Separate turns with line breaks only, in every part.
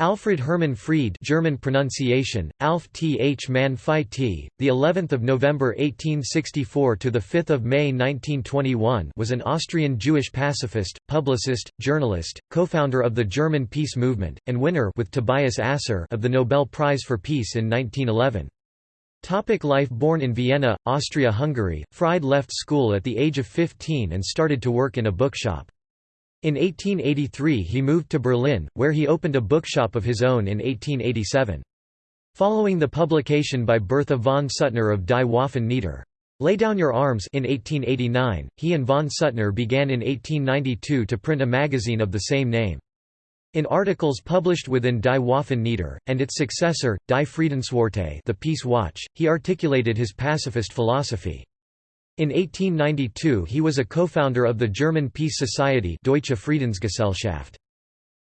Alfred Hermann Fried German pronunciation Alf Th Man Phi T the 11th of November 1864 to the 5th of May 1921 was an Austrian Jewish pacifist publicist journalist co-founder of the German peace movement and winner with Tobias Asser of the Nobel Prize for Peace in 1911 Topic life Born in Vienna, Austria-Hungary, Fried left school at the age of 15 and started to work in a bookshop. In 1883 he moved to Berlin, where he opened a bookshop of his own in 1887. Following the publication by Bertha von Suttner of Die Waffen nieder. Lay Down Your Arms in 1889, he and von Suttner began in 1892 to print a magazine of the same name. In articles published within Die Waffen nieder, and its successor, Die Friedenswarte the Peace Watch, he articulated his pacifist philosophy. In 1892 he was a co-founder of the German Peace Society Deutsche Friedensgesellschaft.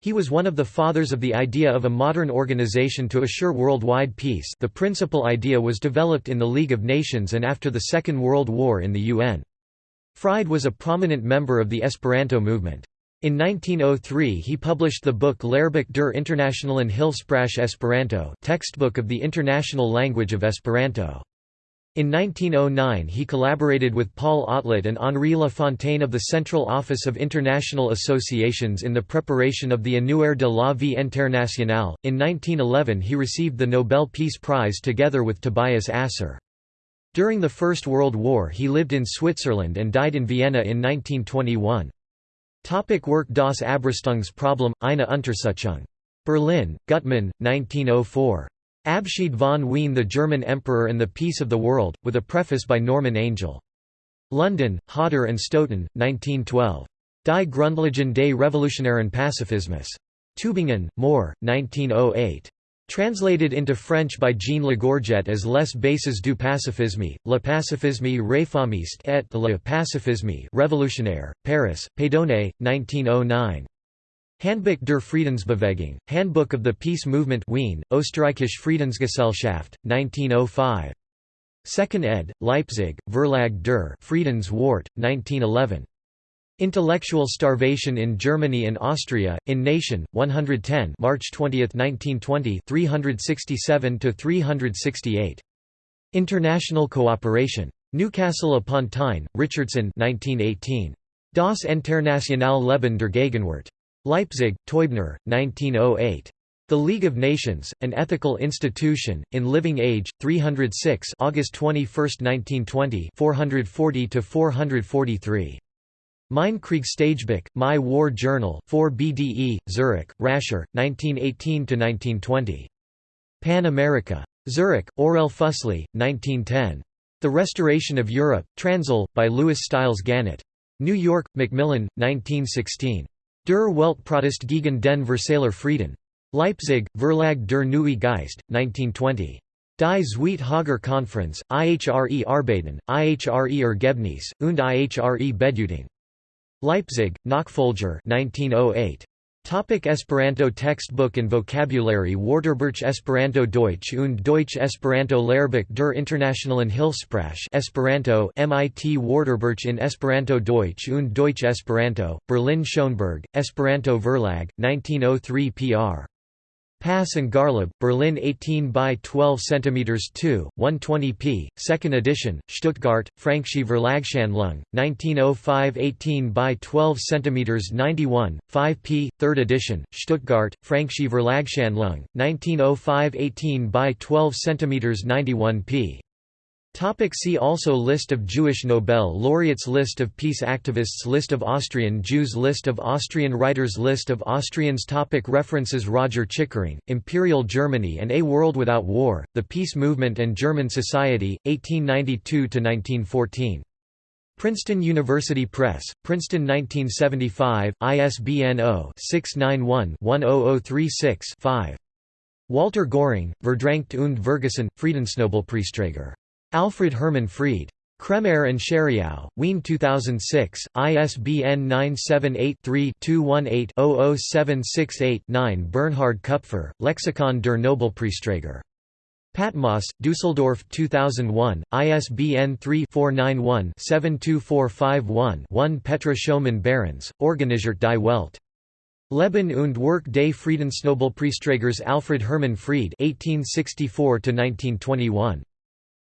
He was one of the fathers of the idea of a modern organization to assure worldwide peace the principal idea was developed in the League of Nations and after the Second World War in the UN. Fried was a prominent member of the Esperanto movement. In 1903 he published the book Lehrbuch der Internationalen Hilfssprache Esperanto textbook of the international language of Esperanto. In 1909 he collaborated with Paul Otlet and Henri Lafontaine of the Central Office of International Associations in the preparation of the Annuaire de la Vie Internationale. In 1911 he received the Nobel Peace Prize together with Tobias Asser. During the First World War he lived in Switzerland and died in Vienna in 1921. Topic work Das Abrüstungsproblem, eine Untersuchung. Berlin, Gutmann, 1904. Abschied von Wien The German Emperor and the Peace of the World, with a preface by Norman Angell. London, Hodder and Stoughton, 1912. Die Grundlagen des Revolutionären Pazifismus. Tübingen, Mohr, 1908. Translated into French by Jean Lagorgette as Les bases du pacifisme, le pacifisme réformiste et le pacifisme révolutionnaire, Paris, Paidonnet, 1909. Handbuch der Friedensbewegung, Handbook of the Peace Movement Wien, Österreichische Friedensgesellschaft, 1905. 2nd ed., Leipzig, Verlag der Friedenswarte, 1911. Intellectual Starvation in Germany and Austria, in Nation, 110 March 20, 1920 367–368. International Cooperation. Newcastle upon Tyne, Richardson 1918. Das Internationale Leben der Gegenwart. Leipzig, Teubner, 1908. The League of Nations, An Ethical Institution, in Living Age, 306 August 21, 1920 440–443. Mein Kriegstagebuch, My War Journal 4 BDE, Zurich, Rascher, 1918–1920. Pan America. Zurich, Orell Füssli, 1910. The Restoration of Europe, Transl, by Lewis Stiles Gannett. New York, Macmillan, 1916. Der Weltprotest gegen den Versailler Frieden. Leipzig, Verlag der Neue Geist, 1920. Die Zweite Haager Konferenz, IHRE Arbeiten, IHRE Ergebnis, und IHRE Bedeutung. Leipzig, Nachfolger 1908. Topic Esperanto Textbook and Vocabulary Wörterbuch Esperanto Deutsch und Deutsch Esperanto Lehrbuch der Internationalen Hilfssprache Esperanto MIT Wörterbuch in Esperanto Deutsch und Deutsch Esperanto, Berlin Schoenberg, Esperanto Verlag, 1903 pr. Pass and Garleb, Berlin 18 by 12 cm 2, 120 p. 2nd edition, Stuttgart, Franckh'sche Verlagshandlung, 1905 18 by 12 cm 91, 5 p. 3rd edition, Stuttgart, Franckh'sche Verlagshandlung, 1905 18 by 12 cm 91 p. Topic see also List of Jewish Nobel laureates List of peace activists List of Austrian Jews List of Austrian writers List of Austrians topic References Roger Chickering, Imperial Germany and A World Without War, The Peace Movement and German Society, 1892–1914. Princeton University Press, Princeton 1975, ISBN 0-691-10036-5. Walter Göhring, Verdrängt und Vergessen, Friedensnobelpreisträger. Alfred Hermann Fried. Kremayr and Scheriau, Wien 2006, ISBN 978-3-218-00768-9 Bernhard Kupfer, Lexikon der Nobelpreisträger. Patmos, Düsseldorf 2001, ISBN 3-491-72451-1 Petra Schoemann Behrens, Organisiert die Welt. Leben und Werk des Friedensnobelpreisträgers Alfred Hermann Fried (1864–1921).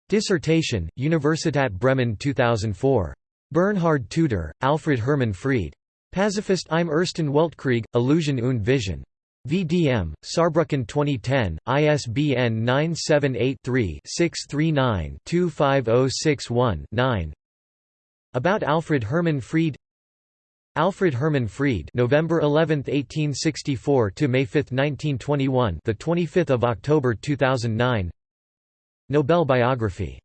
Dissertation, Universität Bremen 2004. Bernhard Tuider, Alfred Hermann Fried. Pazifist im Ersten Weltkrieg, Illusion und Vision. VDM, Saarbrücken 2010, ISBN 978-3-639-25061-9 About Alfred Hermann Fried Alfred Hermann Fried November 11, 1864 to May 5, 1921 the 25th of October 2009 Nobel biography